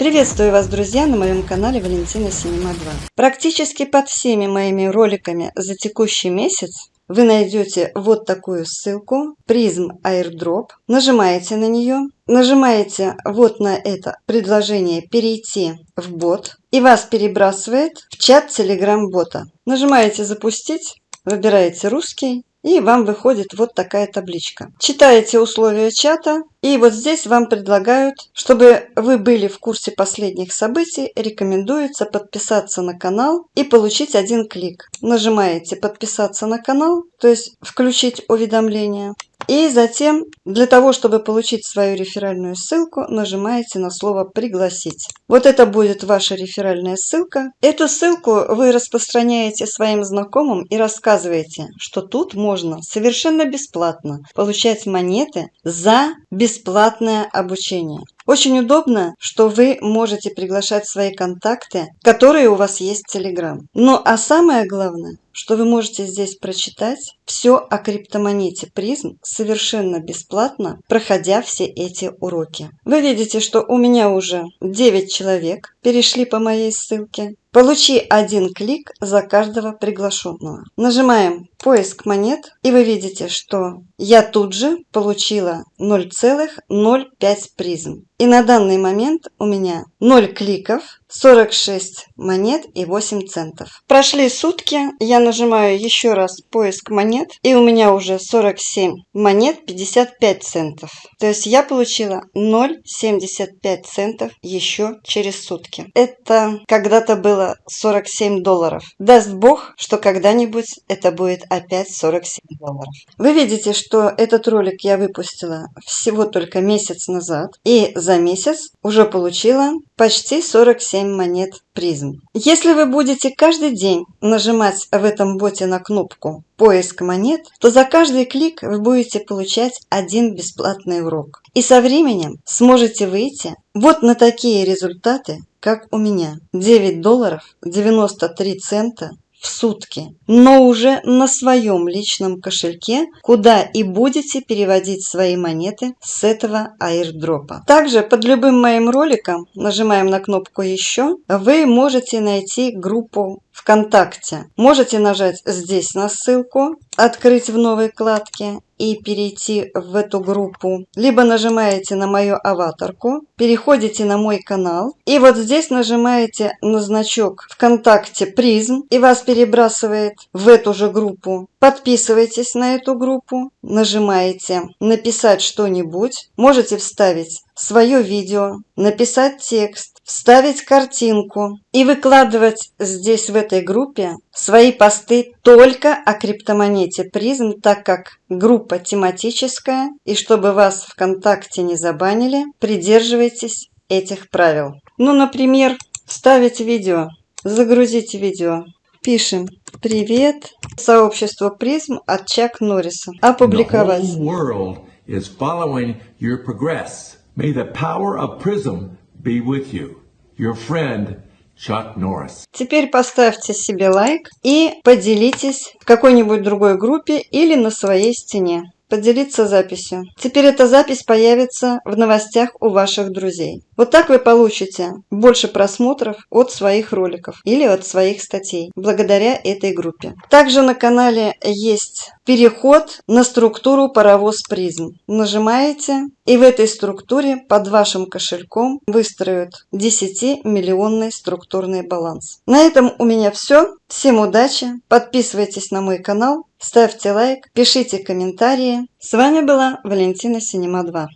Приветствую вас, друзья, на моем канале Валентина Синема 2. Практически под всеми моими роликами за текущий месяц вы найдете вот такую ссылку призм airdrop нажимаете на нее нажимаете вот на это предложение перейти в бот и вас перебрасывает в чат telegram бота нажимаете запустить выбираете русский и вам выходит вот такая табличка. Читаете условия чата, и вот здесь вам предлагают, чтобы вы были в курсе последних событий, рекомендуется подписаться на канал и получить один клик. Нажимаете «Подписаться на канал», то есть включить уведомления. И затем, для того, чтобы получить свою реферальную ссылку, нажимаете на слово «Пригласить». Вот это будет ваша реферальная ссылка. Эту ссылку вы распространяете своим знакомым и рассказываете, что тут можно совершенно бесплатно получать монеты за бесплатное обучение. Очень удобно, что вы можете приглашать свои контакты, которые у вас есть в Telegram. Ну а самое главное, что вы можете здесь прочитать все о криптомонете призм совершенно бесплатно, проходя все эти уроки. Вы видите, что у меня уже 9 человек перешли по моей ссылке. Получи один клик за каждого приглашенного. Нажимаем поиск монет и вы видите, что я тут же получила 0,05 призм. И на данный момент у меня 0 кликов, 46 монет и 8 центов. Прошли сутки, я нажимаю еще раз поиск монет и у меня уже 47 монет 55 центов. То есть я получила 0,75 центов еще через сутки. Это когда-то было 47 долларов. Даст бог, что когда-нибудь это будет опять 47 долларов. Вы видите, что этот ролик я выпустила всего только месяц назад. И за месяц уже получила почти 47 монет призм. Если вы будете каждый день нажимать в этом боте на кнопку поиск монет, то за каждый клик вы будете получать один бесплатный урок. И со временем сможете выйти вот на такие результаты, как у меня. 9 долларов 93 цента в сутки, но уже на своем личном кошельке, куда и будете переводить свои монеты с этого аирдропа. Также под любым моим роликом, нажимаем на кнопку «Еще», вы можете найти группу ВКонтакте. Можете нажать здесь на ссылку, открыть в новой вкладке и перейти в эту группу. Либо нажимаете на мою аватарку, переходите на мой канал и вот здесь нажимаете на значок ВКонтакте призм и вас перебрасывает в эту же группу. Подписывайтесь на эту группу, нажимаете «Написать что-нибудь», можете вставить свое видео, написать текст, вставить картинку и выкладывать здесь в этой группе свои посты только о криптомонете призм, так как группа тематическая и чтобы вас ВКонтакте не забанили, придерживайтесь этих правил. Ну, например, вставить видео, загрузить видео, Пишем «Привет, сообщество призм от Чак Норриса». Опубликовать. May the power of Prism be with you. Your friend Chuck Norris. Теперь поставьте себе лайк и поделитесь в какой-нибудь другой группе или на своей стене. Поделиться записью. Теперь эта запись появится в новостях у ваших друзей. Вот так вы получите больше просмотров от своих роликов или от своих статей благодаря этой группе. Также на канале есть переход на структуру паровоз призм. Нажимаете и в этой структуре под вашим кошельком выстроят 10-миллионный структурный баланс. На этом у меня все. Всем удачи. Подписывайтесь на мой канал, ставьте лайк, пишите комментарии. С вами была Валентина Синема 2.